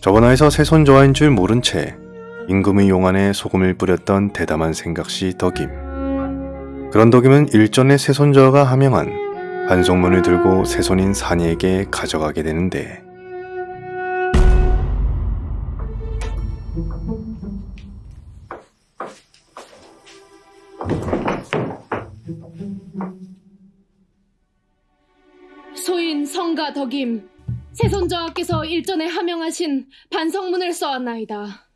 저번화에서 새손조화인 줄 모른 채 임금의 용안에 소금을 뿌렸던 대담한 생각시 덕임. 그런 덕임은 일전에 새손조화가 하명한 반송문을 들고 새손인 산이에게 가져가게 되는데 소인 성가 덕임 세손저하께서 일전에 하명하신 반성문을 써왔나이다.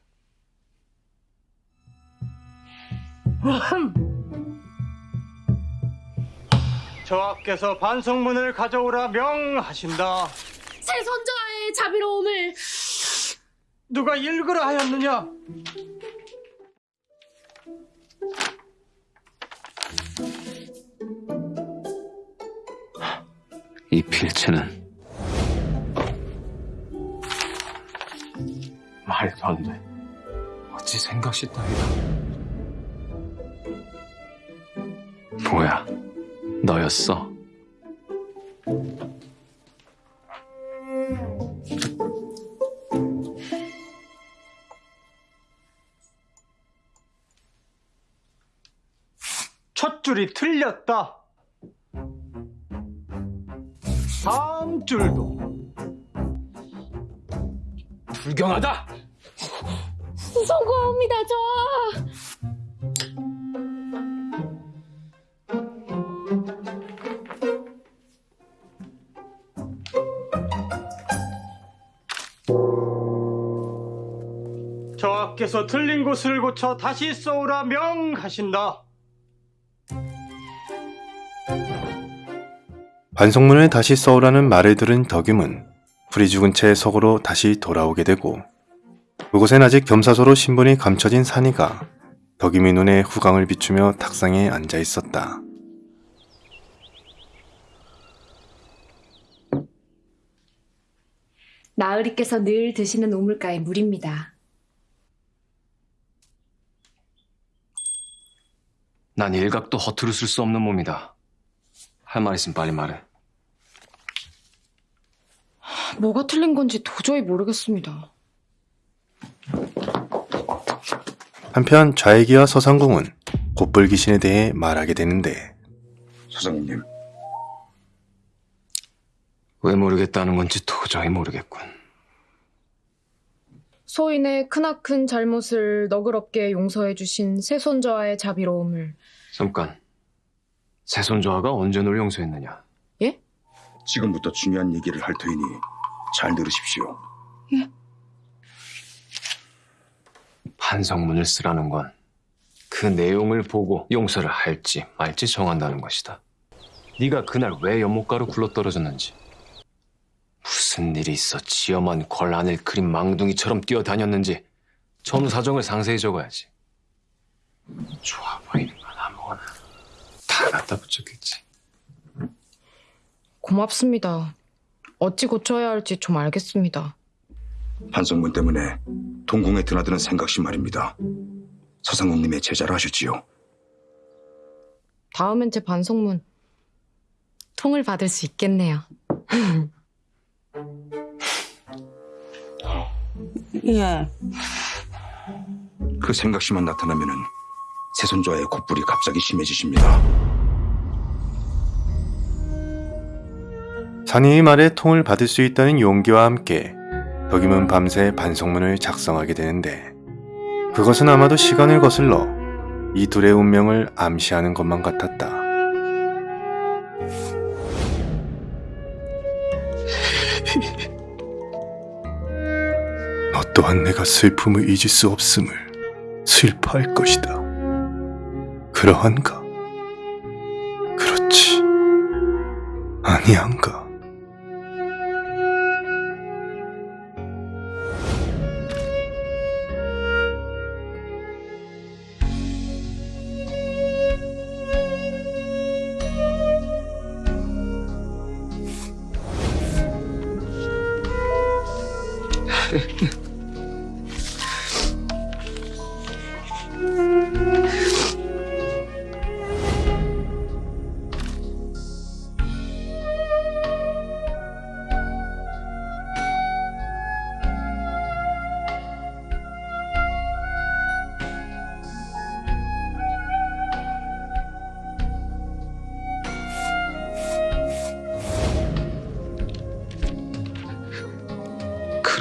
저하께서 반성문을 가져오라 명하신다. 세손저하의 자비로움을 누가 읽으라 하였느냐? 이 필체는 말도 안 돼. 어찌 생각시 따위다. 뭐야, 너였어? 첫 줄이 틀렸다. 다음 줄도 불경하다! 송구합니다 저. 저하께서 틀린 곳을 고쳐 다시 써오라 명하신다. 반송문을 다시 써오라는 말을 들은 덕임은 불이 죽은 채 석으로 다시 돌아오게 되고 그곳엔 아직 겸사소로 신분이 감춰진 산이가 덕임의 눈에 후광을 비추며 탁상에 앉아 있었다. 나으리께서 늘 드시는 우물가의 물입니다. 난 일각도 허투루 쓸 수 없는 몸이다. 할 말 있으면 빨리 말해. 뭐가 틀린 건지 도저히 모르겠습니다. 한편 좌익이와 서상궁은 곧불 귀신에 대해 말하게 되는데 사장님, 왜 모르겠다는 건지 도저히 모르겠군. 소인의 크나큰 잘못을 너그럽게 용서해 주신 세손저하의 자비로움을 잠깐. 새손조화가 언제 널 용서했느냐? 예? 지금부터 중요한 얘기를 할 터이니 잘 들으십시오. 반성문을 쓰라는 건 그 내용을 보고 용서를 할지 말지 정한다는 것이다. 네가 그날 왜 연못가로 굴러떨어졌는지 무슨 일이 있어 지엄한 궐 안을 그린 망둥이처럼 뛰어다녔는지 전후 사정을 상세히 적어야지. 좋아 보이는 건 아무거나 다 갖다 붙였겠지. 고맙습니다. 어찌 고쳐야 할지 좀 알겠습니다. 반성문 때문에 동궁에 드나드는 생각시 말입니다. 서상국님의 제자를 하셨지요. 다음엔 제 반성문 통을 받을 수 있겠네요. 예. 그 생각시만 나타나면은 세손자의 곧불이 갑자기 심해지십니다. 산이의 말에 통을 받을 수 있다는 용기와 함께 덕임은 밤새 반송문을 작성하게 되는데 그것은 아마도 시간을 거슬러 이 둘의 운명을 암시하는 것만 같았다. 너 또한 내가 슬픔을 잊을 수 없음을 슬퍼할 것이다. 그러한가? 그렇지. 아니한가?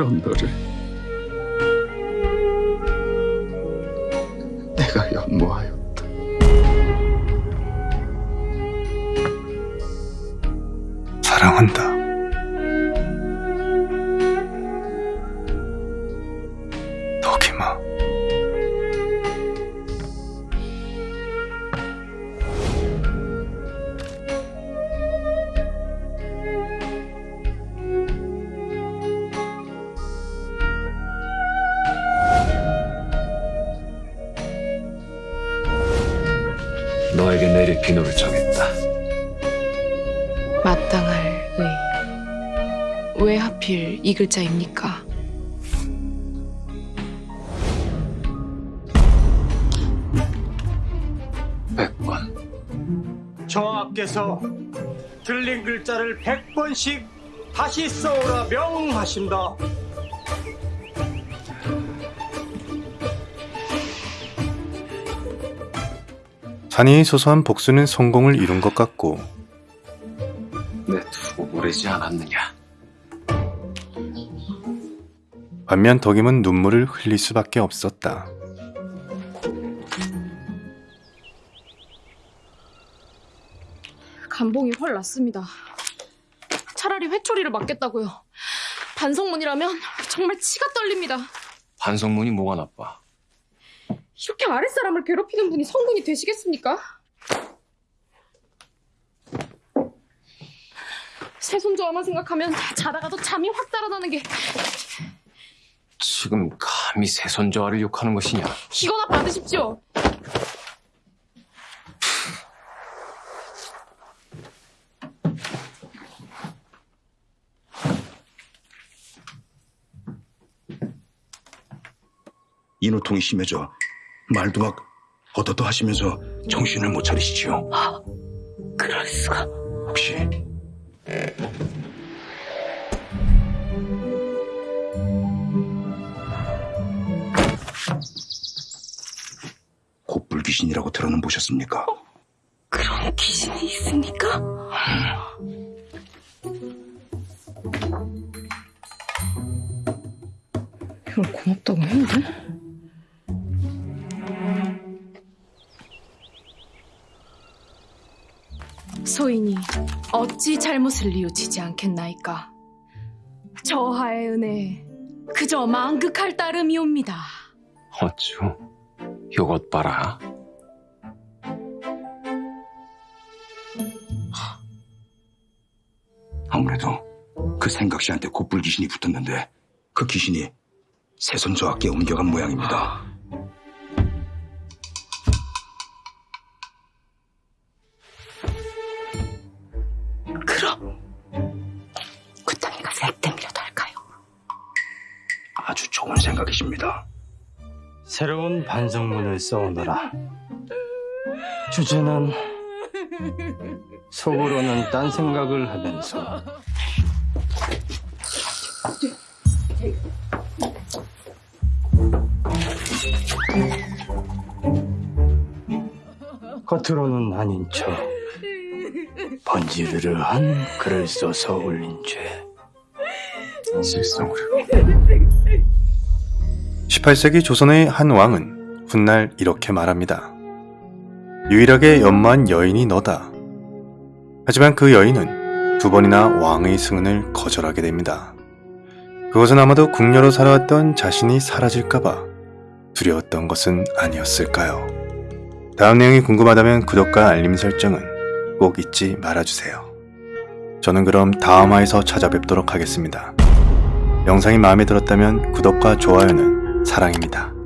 그런 너를 내가 연모하였다. 사랑한다. 내릴 비노를 정했다. 마땅할 의. 왜 하필 이 글자입니까? 백번. 저하께서 틀린 글자를 100번씩 다시 써오라 명하신다. 산이의 소소한 복수는 성공을 이룬 것 같고 내 두고 모르지 않았느냐. 반면 덕임은 눈물을 흘릴 수밖에 없었다. 감봉이 훨 낫습니다. 차라리 회초리를 맞겠다고요. 반성문이라면 정말 치가 떨립니다. 반성문이 뭐가 나빠? 이렇게 아랫사람을 괴롭히는 분이 성군이 되시겠습니까? 새손자와만 생각하면 자다가도 잠이 확 달아나는 게 지금 감히 세손자와를 욕하는 것이냐? 이거나 받으십시오. 인후통이 심해져 말도 막 어떠떠 하시면서 정신을 못 차리시지요. 그럴 수가. 혹시 곱불 귀신이라고 들어는 보셨습니까? 그런 귀신이 있습니까? 이걸 고맙다고 해야 돼? 소인이 어찌 잘못을 뉘우치지 않겠나이까? 저하의 은혜 그저 망극할 따름이옵니다. 어쭈, 요것 봐라. 아무래도 그 생각 씨한테 곱불 귀신이 붙었는데 그 귀신이 세손저하께 옮겨간 모양입니다. 색댐이라도 할까요? 아주 좋은 생각이십니다. 새로운 반성문을 써오너라. 주제는 속으로는 딴 생각을 하면서 겉으로는 아닌 척 번지르르한 글을 써서 올린 죄. 실성으로. 18세기 조선의 한 왕은 훗날 이렇게 말합니다. 유일하게 연마한 여인이 너다. 하지만 그 여인은 두 번이나 왕의 승은을 거절하게 됩니다. 그것은 아마도 궁녀로 살아왔던 자신이 사라질까봐 두려웠던 것은 아니었을까요? 다음 내용이 궁금하다면 구독과 알림 설정은 꼭 잊지 말아주세요. 저는 그럼 다음 화에서 찾아뵙도록 하겠습니다. 영상이 마음에 들었다면 구독과 좋아요는 사랑입니다.